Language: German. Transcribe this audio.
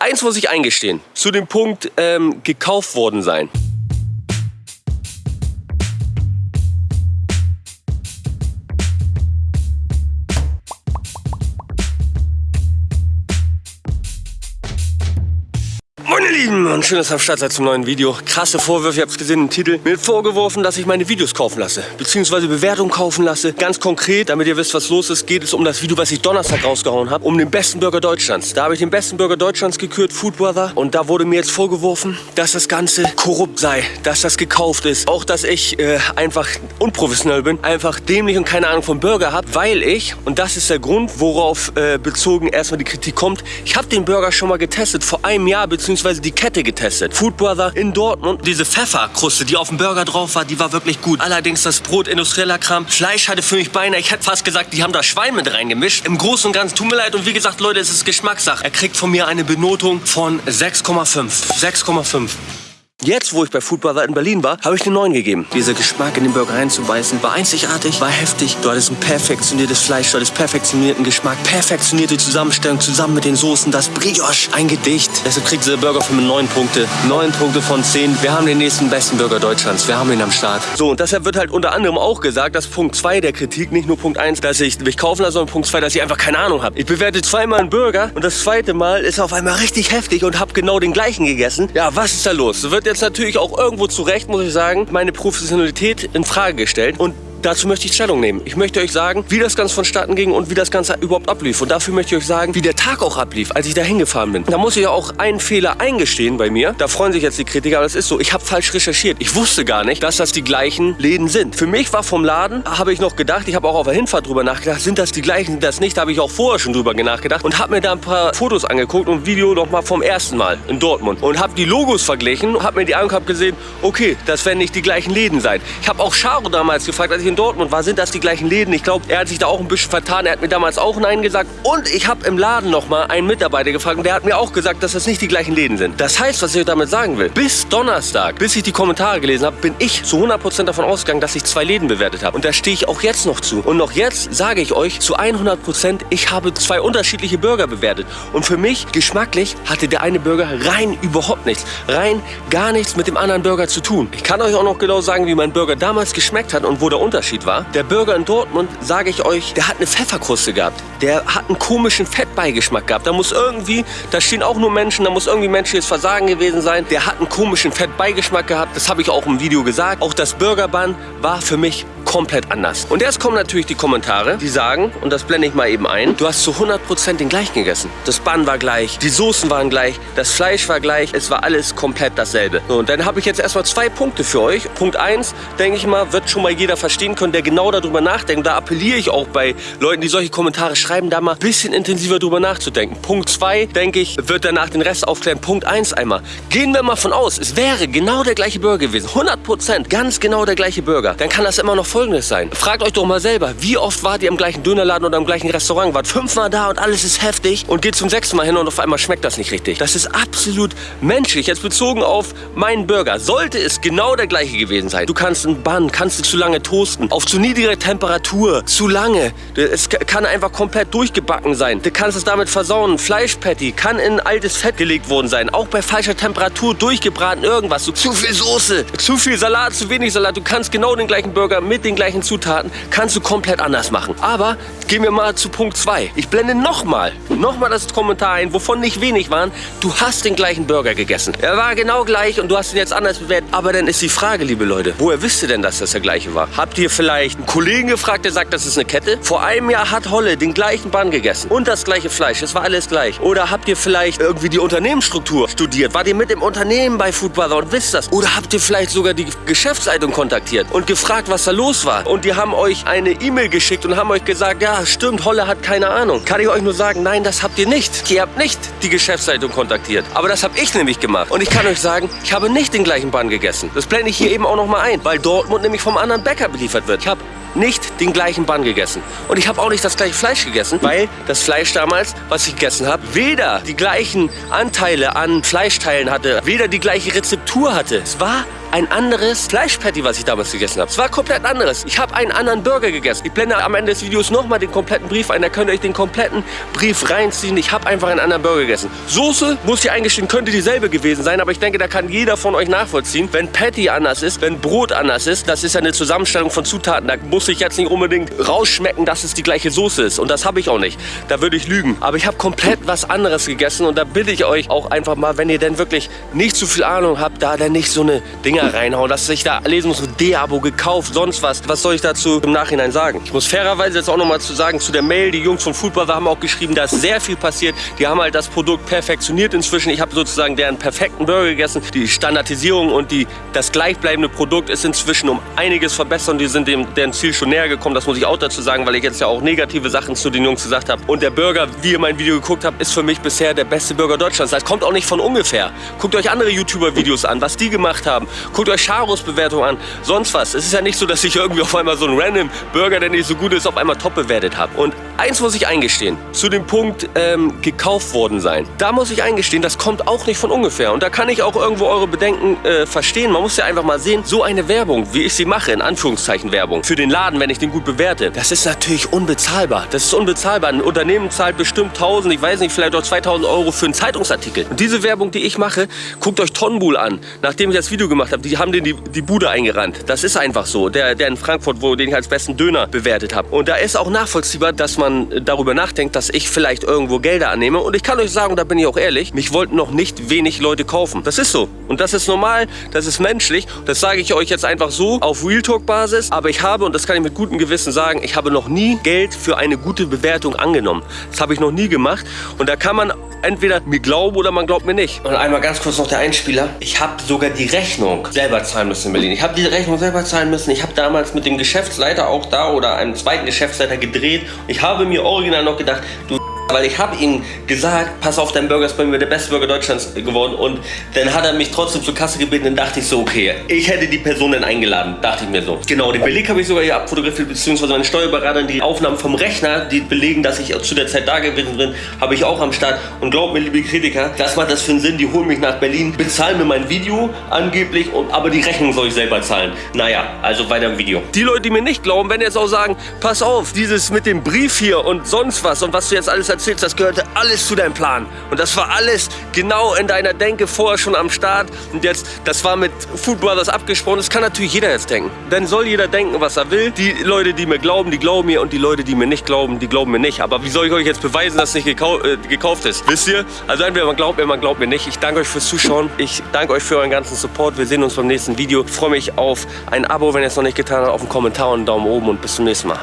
Eins muss ich eingestehen, zu dem Punkt ähm, gekauft worden sein. Meine Lieben und schön, dass ihr am Start seid zum neuen Video. Krasse Vorwürfe, ihr habt es gesehen im Titel. Mir vorgeworfen, dass ich meine Videos kaufen lasse, beziehungsweise Bewertungen kaufen lasse. Ganz konkret, damit ihr wisst, was los ist, geht es um das Video, was ich Donnerstag rausgehauen habe, um den besten Burger Deutschlands. Da habe ich den besten Burger Deutschlands gekürt, Food Brother. Und da wurde mir jetzt vorgeworfen, dass das Ganze korrupt sei, dass das gekauft ist. Auch, dass ich äh, einfach unprofessionell bin, einfach dämlich und keine Ahnung vom Burger habe, weil ich, und das ist der Grund, worauf äh, bezogen erstmal die Kritik kommt, ich habe den Burger schon mal getestet, vor einem Jahr, beziehungsweise die Kette getestet. Food Brother in Dortmund. Diese Pfefferkruste, die auf dem Burger drauf war, die war wirklich gut. Allerdings das Brot industrieller Kram. Fleisch hatte für mich beinahe, ich hätte fast gesagt, die haben da Schwein mit reingemischt. Im Großen und Ganzen, tut mir leid. Und wie gesagt, Leute, es ist Geschmackssache. Er kriegt von mir eine Benotung von 6,5. 6,5. Jetzt, wo ich bei Food Brother in Berlin war, habe ich eine 9 gegeben. Dieser Geschmack in den Burger reinzubeißen war einzigartig, war heftig. Du hattest ein perfektioniertes Fleisch, du hattest perfektionierten Geschmack, perfektionierte Zusammenstellung zusammen mit den Soßen, das Brioche, ein Gedicht. Deshalb kriegt dieser Burger für mich 9 Punkte. 9 Punkte von 10. Wir haben den nächsten besten Burger Deutschlands. Wir haben ihn am Start. So, und deshalb wird halt unter anderem auch gesagt, dass Punkt 2 der Kritik, nicht nur Punkt 1, dass ich mich kaufen lasse, sondern Punkt 2, dass ich einfach keine Ahnung habe. Ich bewerte zweimal einen Burger und das zweite Mal ist auf einmal richtig heftig und habe genau den gleichen gegessen. Ja, was ist da los? Wird jetzt natürlich auch irgendwo zurecht, muss ich sagen, meine Professionalität in Frage gestellt. Und Dazu möchte ich Stellung nehmen. Ich möchte euch sagen, wie das Ganze vonstatten ging und wie das Ganze überhaupt ablief. Und dafür möchte ich euch sagen, wie der Tag auch ablief, als ich da hingefahren bin. Da muss ich auch einen Fehler eingestehen bei mir. Da freuen sich jetzt die Kritiker, aber das ist so. Ich habe falsch recherchiert. Ich wusste gar nicht, dass das die gleichen Läden sind. Für mich war vom Laden, habe ich noch gedacht, ich habe auch auf der Hinfahrt drüber nachgedacht, sind das die gleichen, sind das nicht? Da habe ich auch vorher schon drüber nachgedacht und habe mir da ein paar Fotos angeguckt und ein Video noch mal vom ersten Mal in Dortmund. Und habe die Logos verglichen, habe mir die angeguckt, gesehen, okay, das werden nicht die gleichen Läden sein. Ich habe auch Charo damals gefragt, als ich in Dortmund war, sind das die gleichen Läden? Ich glaube, er hat sich da auch ein bisschen vertan. Er hat mir damals auch Nein gesagt. Und ich habe im Laden noch mal einen Mitarbeiter gefragt und der hat mir auch gesagt, dass das nicht die gleichen Läden sind. Das heißt, was ich damit sagen will, bis Donnerstag, bis ich die Kommentare gelesen habe, bin ich zu 100% davon ausgegangen, dass ich zwei Läden bewertet habe. Und da stehe ich auch jetzt noch zu. Und noch jetzt sage ich euch zu 100%, ich habe zwei unterschiedliche Burger bewertet. Und für mich, geschmacklich, hatte der eine Burger rein überhaupt nichts. Rein gar nichts mit dem anderen Burger zu tun. Ich kann euch auch noch genau sagen, wie mein Burger damals geschmeckt hat und wo der Unterschied war. Der Burger in Dortmund, sage ich euch, der hat eine Pfefferkruste gehabt. Der hat einen komischen Fettbeigeschmack gehabt. Da muss irgendwie, da stehen auch nur Menschen, da muss irgendwie menschliches Versagen gewesen sein. Der hat einen komischen Fettbeigeschmack gehabt. Das habe ich auch im Video gesagt. Auch das Burgerbun war für mich komplett anders. Und jetzt kommen natürlich die Kommentare, die sagen, und das blende ich mal eben ein, du hast zu 100% den gleichen gegessen. Das Bun war gleich, die Soßen waren gleich, das Fleisch war gleich, es war alles komplett dasselbe. So, und dann habe ich jetzt erstmal zwei Punkte für euch. Punkt 1, denke ich mal, wird schon mal jeder verstehen können, der genau darüber nachdenkt. Da appelliere ich auch bei Leuten, die solche Kommentare schreiben, da mal ein bisschen intensiver drüber nachzudenken. Punkt 2, denke ich, wird danach den Rest aufklären. Punkt 1 einmal. Gehen wir mal von aus, es wäre genau der gleiche Burger gewesen. 100%, ganz genau der gleiche Burger. Dann kann das immer noch folgendes sein. Fragt euch doch mal selber, wie oft wart ihr im gleichen Dönerladen oder im gleichen Restaurant? Wart fünfmal da und alles ist heftig und geht zum sechsten Mal hin und auf einmal schmeckt das nicht richtig. Das ist absolut menschlich. Jetzt bezogen auf meinen Burger. Sollte es genau der gleiche gewesen sein. Du kannst einen Bann, kannst du zu lange toasten. Auf zu niedriger Temperatur. Zu lange. Es kann einfach komplett durchgebacken sein. Du kannst es damit versauen. Fleischpatty kann in altes Fett gelegt worden sein. Auch bei falscher Temperatur durchgebraten irgendwas. So, zu viel Soße, zu viel Salat, zu wenig Salat. Du kannst genau den gleichen Burger mit den gleichen Zutaten kannst du komplett anders machen. Aber gehen wir mal zu Punkt 2. Ich blende nochmal, nochmal das Kommentar ein, wovon nicht wenig waren. Du hast den gleichen Burger gegessen. Er war genau gleich und du hast ihn jetzt anders bewertet. Aber dann ist die Frage, liebe Leute, woher wisst ihr denn, dass das der gleiche war? Habt ihr vielleicht einen Kollegen gefragt, der sagt, das ist eine Kette? Vor einem Jahr hat Holle den gleichen Bann gegessen und das gleiche Fleisch. Es war alles gleich. Oder habt ihr vielleicht irgendwie die Unternehmensstruktur studiert? Wart ihr mit im Unternehmen bei Food und wisst das? Oder habt ihr vielleicht sogar die Geschäftsleitung kontaktiert und gefragt, was da los war? Und die haben euch eine E-Mail geschickt und haben euch gesagt, ja, stimmt, Holle hat keine Ahnung. Kann ich euch nur sagen, nein, das habt ihr nicht. Ihr habt nicht die Geschäftsleitung kontaktiert. Aber das habe ich nämlich gemacht. Und ich kann euch sagen, ich habe nicht den gleichen Bann gegessen. Das blende ich hier eben auch noch mal ein, weil Dortmund nämlich vom anderen Bäcker beliefert wird. Ich habe nicht den gleichen Bann gegessen. Und ich habe auch nicht das gleiche Fleisch gegessen, weil das Fleisch damals, was ich gegessen habe, weder die gleichen Anteile an Fleischteilen hatte, weder die gleiche Rezeptur hatte. Es war ein anderes Fleischpatty, was ich damals gegessen habe. Es war komplett anderes. Ich habe einen anderen Burger gegessen. Ich blende am Ende des Videos nochmal den kompletten Brief ein. Da könnt ihr euch den kompletten Brief reinziehen. Ich habe einfach einen anderen Burger gegessen. Soße, muss ich eingestehen, könnte dieselbe gewesen sein. Aber ich denke, da kann jeder von euch nachvollziehen. Wenn Patty anders ist, wenn Brot anders ist, das ist ja eine Zusammenstellung von Zutaten. Da muss ich jetzt nicht unbedingt rausschmecken, dass es die gleiche Soße ist. Und das habe ich auch nicht. Da würde ich lügen. Aber ich habe komplett was anderes gegessen. Und da bitte ich euch auch einfach mal, wenn ihr denn wirklich nicht zu viel Ahnung habt, da dann nicht so eine Dinger reinhauen, dass ich da lesen muss, D-Abo gekauft, sonst was. Was soll ich dazu im Nachhinein sagen? Ich muss fairerweise jetzt auch nochmal zu sagen, zu der Mail, die Jungs von Foodbrother haben auch geschrieben, da ist sehr viel passiert. Die haben halt das Produkt perfektioniert inzwischen. Ich habe sozusagen deren perfekten Burger gegessen. Die Standardisierung und die, das gleichbleibende Produkt ist inzwischen um einiges verbessert und die sind dem deren Ziel schon näher gekommen. Das muss ich auch dazu sagen, weil ich jetzt ja auch negative Sachen zu den Jungs gesagt habe. Und der Burger, wie ihr mein Video geguckt habt, ist für mich bisher der beste Burger Deutschlands. Das kommt auch nicht von ungefähr. Guckt euch andere YouTuber-Videos an, was die gemacht haben. Guckt euch Charos Bewertung an, sonst was. Es ist ja nicht so, dass ich irgendwie auf einmal so einen random Burger, der nicht so gut ist, auf einmal top bewertet habe. Und eins muss ich eingestehen, zu dem Punkt ähm, gekauft worden sein. Da muss ich eingestehen, das kommt auch nicht von ungefähr. Und da kann ich auch irgendwo eure Bedenken äh, verstehen. Man muss ja einfach mal sehen, so eine Werbung, wie ich sie mache, in Anführungszeichen Werbung, für den Laden, wenn ich den gut bewerte, das ist natürlich unbezahlbar. Das ist unbezahlbar. Ein Unternehmen zahlt bestimmt 1000, ich weiß nicht, vielleicht auch 2000 Euro für einen Zeitungsartikel. Und diese Werbung, die ich mache, guckt euch Tonbull an. Nachdem ich das Video gemacht habe, die haben den die, die Bude eingerannt. Das ist einfach so. Der, der in Frankfurt, wo den ich als besten Döner bewertet habe. Und da ist auch nachvollziehbar, dass man darüber nachdenkt, dass ich vielleicht irgendwo Gelder annehme. Und ich kann euch sagen, da bin ich auch ehrlich, mich wollten noch nicht wenig Leute kaufen. Das ist so. Und das ist normal, das ist menschlich. Das sage ich euch jetzt einfach so auf Real Talk Basis. Aber ich habe, und das kann ich mit gutem Gewissen sagen, ich habe noch nie Geld für eine gute Bewertung angenommen. Das habe ich noch nie gemacht. Und da kann man entweder mir glauben oder man glaubt mir nicht. Und einmal ganz kurz noch der Einspieler. Ich habe sogar die Rechnung selber zahlen müssen in Berlin. Ich habe die Rechnung selber zahlen müssen. Ich habe damals mit dem Geschäftsleiter auch da oder einem zweiten Geschäftsleiter gedreht. Ich habe mir original noch gedacht, du weil ich habe ihm gesagt, pass auf, dein Burger ist bei mir der beste Burger Deutschlands geworden. Und dann hat er mich trotzdem zur Kasse gebeten. Dann dachte ich so, okay, ich hätte die Person dann eingeladen. Dachte ich mir so. Genau, den Beleg habe ich sogar hier abfotografiert, beziehungsweise meine Steuerberaterin, die Aufnahmen vom Rechner, die belegen, dass ich zu der Zeit da gewesen bin, habe ich auch am Start. Und glaubt mir, liebe Kritiker, das macht das für einen Sinn. Die holen mich nach Berlin, bezahlen mir mein Video angeblich, und, aber die Rechnung soll ich selber zahlen. Naja, also weiter im Video. Die Leute, die mir nicht glauben, werden jetzt auch sagen, pass auf, dieses mit dem Brief hier und sonst was und was du jetzt alles erzählst, das gehörte alles zu deinem Plan. Und das war alles genau in deiner Denke vorher schon am Start. Und jetzt, das war mit Food Brothers abgesprochen. Das kann natürlich jeder jetzt denken. Dann soll jeder denken, was er will. Die Leute, die mir glauben, die glauben mir. Und die Leute, die mir nicht glauben, die glauben mir nicht. Aber wie soll ich euch jetzt beweisen, dass es nicht gekau äh, gekauft ist? Wisst ihr? Also entweder man glaubt mir, man glaubt mir nicht. Ich danke euch fürs Zuschauen. Ich danke euch für euren ganzen Support. Wir sehen uns beim nächsten Video. Ich freue mich auf ein Abo, wenn ihr es noch nicht getan habt, auf einen Kommentar und einen Daumen oben und bis zum nächsten Mal.